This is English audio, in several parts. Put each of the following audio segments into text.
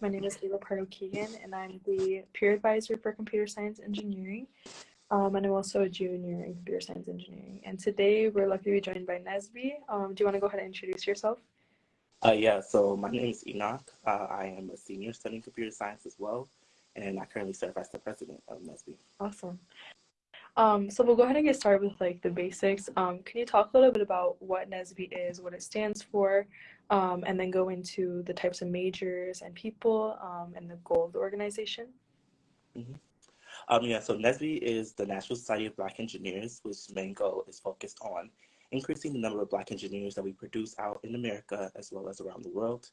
My name is Ava Pardo Keegan, and I'm the peer advisor for computer science engineering. Um, and I'm also a junior in computer science engineering. And today we're lucky to be joined by NSBE. Um, do you want to go ahead and introduce yourself? Uh, yeah, so my name is Enoch. Uh, I am a senior studying computer science as well, and I currently serve as the president of NSBE. Awesome. Um, so we'll go ahead and get started with like the basics. Um, can you talk a little bit about what NSBE is, what it stands for, um, and then go into the types of majors and people um, and the goal of the organization? Mm-hmm. Um, yeah, so NSBE is the National Society of Black Engineers, which main goal is focused on increasing the number of Black engineers that we produce out in America as well as around the world.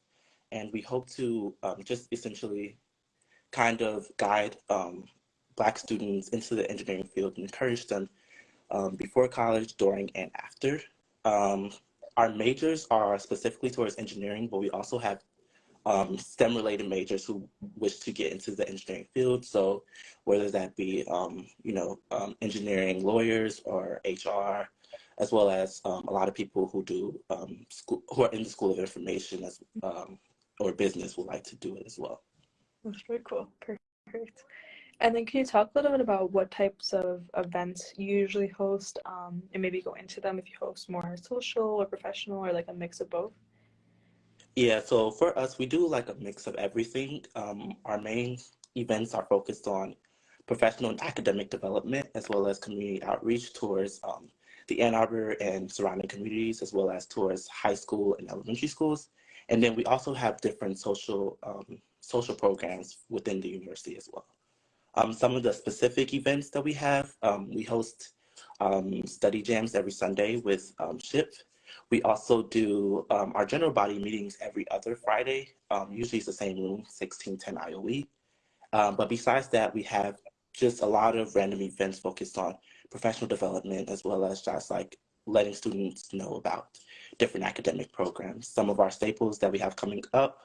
And we hope to um, just essentially kind of guide Black students into the engineering field and encourage them um, before college, during, and after. Um, our majors are specifically towards engineering, but we also have um, STEM-related majors who wish to get into the engineering field. So whether that be, um, you know, um, engineering lawyers or HR, as well as um, a lot of people who do school, who are in the School of Information as, or business would like to do it as well. That's very cool. Perfect. And then can you talk a little bit about what types of events you usually host um, and maybe go into them if you host more social or professional or like a mix of both? Yeah, so for us, we do like a mix of everything. Um, our main events are focused on professional and academic development as well as community outreach towards um, the Ann Arbor and surrounding communities as well as towards high school and elementary schools. And then we also have different social um, social programs within the university as well. Um, some of the specific events that we have, um, we host um, study jams every Sunday with um, SHPE. We also do um, our general body meetings every other Friday. Um, usually it's the same room, 1610 IOE. but besides that, we have just a lot of random events focused on professional development as well as just like letting students know about different academic programs. Some of our staples that we have coming up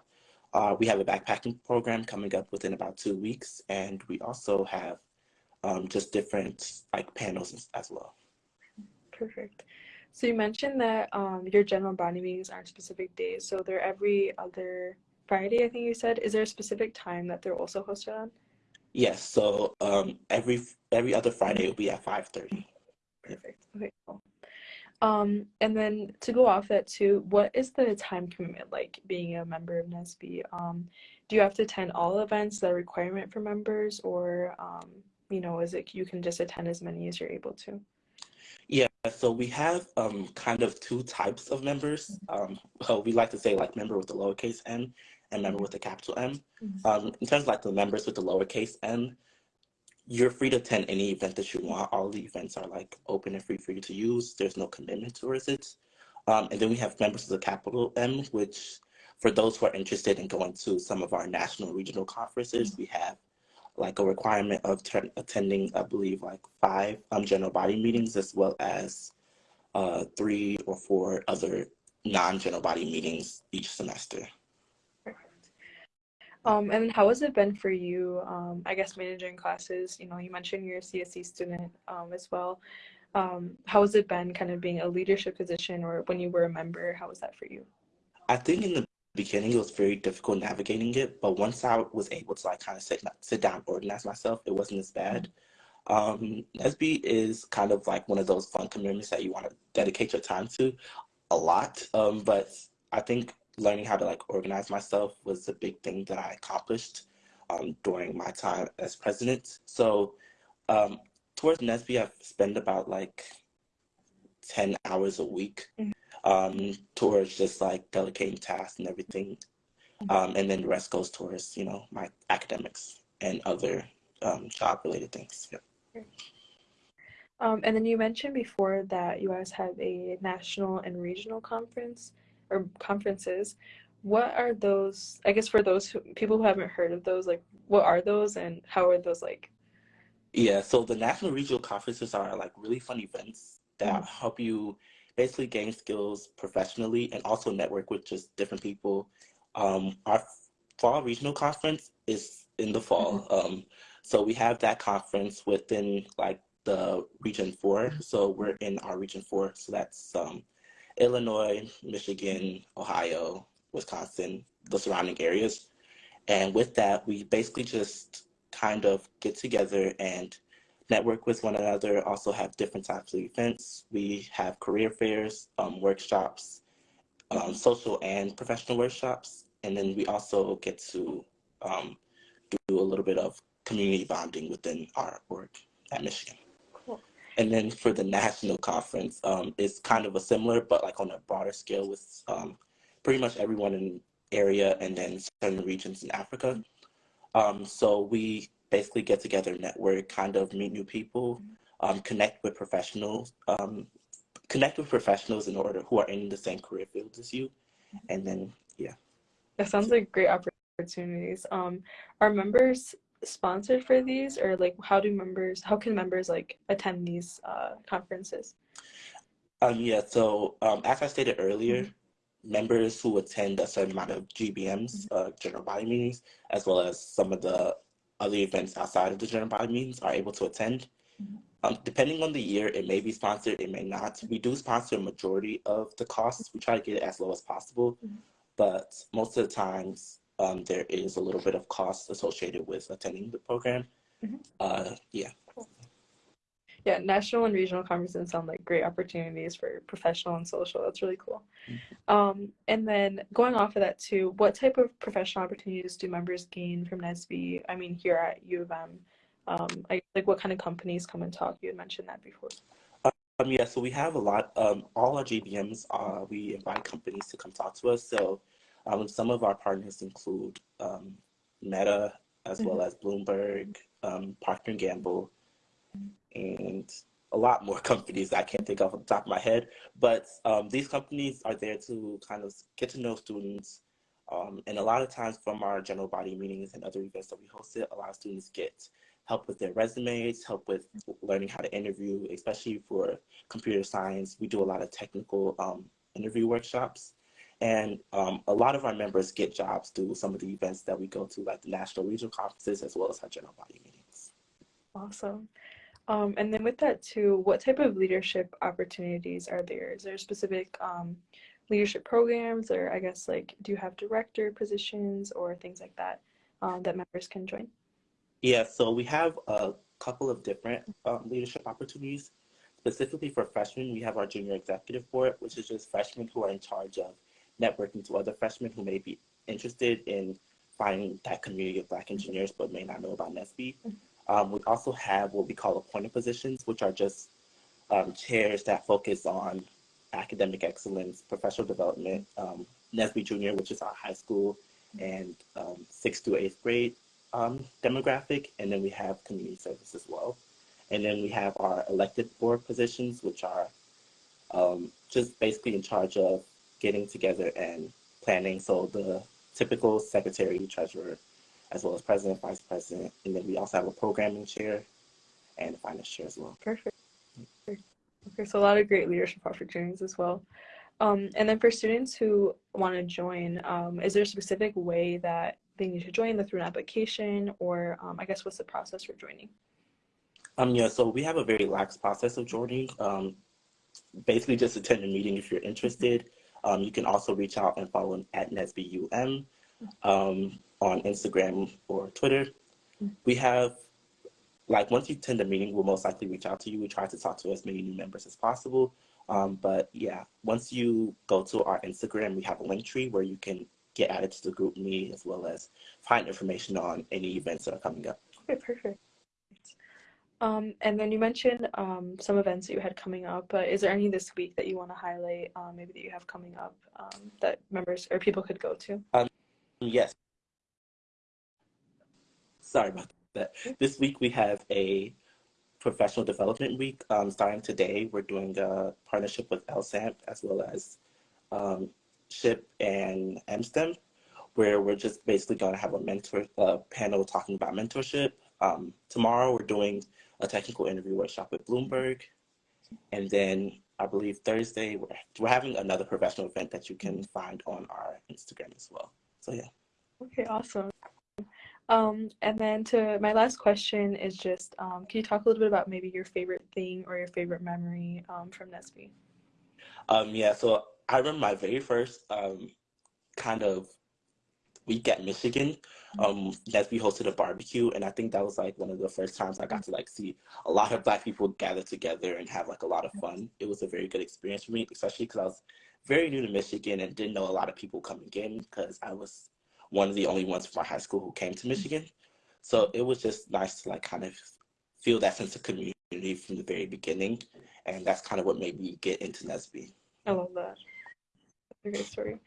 uh, we have a backpacking program coming up within about two weeks, and we also have um, just different like panels as well. Perfect. So you mentioned that um, your general body meetings aren't specific days, so they're every other Friday. I think you said. Is there a specific time that they're also hosted on? Yes. So um, every every other Friday will be at five thirty. Perfect. Okay. Cool. Um, and then to go off that too, what is the time commitment like being a member of NSBE? Um, do you have to attend all events that are requirement for members or, um, you know, is it you can just attend as many as you're able to? Yeah, so we have um, kind of two types of members. Um, well, we like to say like member with the lowercase m and member with the capital M. Mm-hmm. Um, in terms of like the members with the lowercase m, you're free to attend any event that you want. All the events are like open and free for you to use. There's no commitment towards it. Um, and then we have members of the capital M, which for those who are interested in going to some of our national regional conferences, we have like a requirement of attending, I believe, like five um, general body meetings as well as uh, three or four other non-general body meetings each semester. Um, and how has it been for you, um, I guess, managing classes? You know, you mentioned you're a CSC student um, as well. Um, how has it been kind of being a leadership position or when you were a member? How was that for you? I think in the beginning it was very difficult navigating it, but once I was able to like kind of sit, sit down, organize myself, it wasn't as bad. Um, NSBE is kind of like one of those fun commitments that you want to dedicate your time to a lot. Um, but I think learning how to like organize myself was a big thing that I accomplished um, during my time as president. So um, towards NSBE, I've spent about like 10 hours a week mm-hmm. um, towards just like delegating tasks and everything. Mm-hmm. Um, and then the rest goes towards, you know, my academics and other um, job related things. Yep. Um, and then you mentioned before that you guys have a national and regional conference or conferences what are those i guess for those who, people who haven't heard of those like what are those and how are those like yeah so the national regional conferences are like really fun events that mm-hmm. help you basically gain skills professionally and also network with just different people um, our fall regional conference is in the fall mm-hmm. um, so we have that conference within like the region four so we're in our region four so that's um, Illinois, Michigan, Ohio, Wisconsin, the surrounding areas. And with that, we basically just kind of get together and network with one another, also have different types of events. We have career fairs, um, workshops, um, social and professional workshops. And then we also get to um, do a little bit of community bonding within our work at Michigan. And then for the national conference, um, it's kind of a similar, but like on a broader scale with um, pretty much everyone in area and then certain regions in Africa. Um, so we basically get together, network, kind of meet new people, um, connect with professionals, um, connect with professionals in order who are in the same career fields as you, and then yeah. That sounds like great opportunities. Um, are members sponsored for these, or like how do members? How can members like attend these uh, conferences? Um, yeah. So um, as I stated earlier. Mm-hmm members who attend a certain amount of GBMs, mm-hmm. uh, general body meetings, as well as some of the other events outside of the general body meetings are able to attend. Mm-hmm. Um, depending on the year, it may be sponsored, it may not. We do sponsor a majority of the costs. We try to get it as low as possible, mm-hmm. but most of the times um, there is a little bit of cost associated with attending the program. Mm-hmm. Uh, yeah. Cool yeah, national and regional conferences sound like great opportunities for professional and social. That's really cool. Mm-hmm. Um, and then going off of that too, what type of professional opportunities do members gain from NSBE? I mean, here at U of M, um, I, like what kind of companies come and talk? You had mentioned that before. Um, yeah, so we have a lot. Um, all our GBMs, uh, we invite companies to come talk to us. So um, some of our partners include um, Meta, as mm-hmm. well as Bloomberg, um, Procter Gamble, and a lot more companies I can't think of on the top of my head. But um, these companies are there to kind of get to know students. Um, and a lot of times from our general body meetings and other events that we hosted, a lot of students get help with their resumes, help with learning how to interview, especially for computer science. We do a lot of technical um, interview workshops. And um, a lot of our members get jobs through some of the events that we go to, like the national regional conferences, as well as our general body meetings. Awesome. Um, and then with that too, what type of leadership opportunities are there? Is there specific um, leadership programs, or I guess like, do you have director positions or things like that um, that members can join? Yeah, so we have a couple of different um, leadership opportunities. Specifically for freshmen, we have our junior executive board, which is just freshmen who are in charge of networking to other freshmen who may be interested in finding that community of Black engineers but may not know about. Mm-hmm. Um, we also have what we call appointed positions, which are just um, chairs that focus on academic excellence, professional development, um, NSBE Junior, which is our high school and um, sixth to eighth grade um, demographic, and then we have community service as well. And then we have our elected board positions, which are um, just basically in charge of getting together and planning. So the typical secretary, treasurer, as well as president, vice president, and then we also have a programming chair and a finance chair as well. Perfect. Okay, so a lot of great leadership opportunities as well. Um, and then for students who want to join, um, is there a specific way that they need to join, the through an application, or um, I guess what's the process for joining? Um, yeah, so we have a very lax process of joining. Um, basically, just attend a meeting if you're interested. Um, you can also reach out and follow at NSBUM. Um, on Instagram or Twitter. We have, like, once you attend a meeting, we'll most likely reach out to you. We try to talk to as many new members as possible. Um, but yeah, once you go to our Instagram, we have a link tree where you can get added to the GroupMe as well as find information on any events that are coming up. Okay, perfect. Um, and then you mentioned um, some events that you had coming up. But is there any this week that you want to highlight, um, maybe that you have coming up um, that members or people could go to? Um, yes. Sorry about that. This week we have a professional development week. Um, starting today, we're doing a partnership with LSAMP as well as um, SHPE and MSTEM, where we're just basically going to have a mentor uh, panel talking about mentorship. Um, tomorrow, we're doing a technical interview workshop with Bloomberg. And then I believe Thursday, we're, we're having another professional event that you can find on our Instagram as well. So, yeah. Okay, awesome. Um, and then to my last question is just, um, can you talk a little bit about maybe your favorite thing or your favorite memory um, from NSBE? Um, yeah, so I remember my very first um, kind of week at Michigan, um, NSBE hosted a barbecue, and I think that was like one of the first times I got to like see a lot of Black people gather together and have like a lot of fun. It was a very good experience for me, especially because I was very new to Michigan and didn't know a lot of people coming in because I was one of the only ones from my high school who came to Michigan. So it was just nice to like kind of feel that sense of community from the very beginning, and that's kind of what made me get into NSBE. I love that. That's a great story.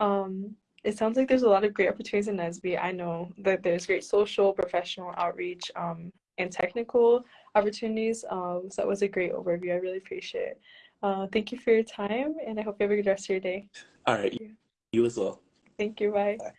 Um, it sounds like there's a lot of great opportunities in NSBE. I know that there's great social, professional outreach, um, and technical opportunities. Um, so that was a great overview. I really appreciate it. Uh, thank you for your time, and I hope you have a good rest of your day. All right, you. you as well. Thank you. Bye. Bye.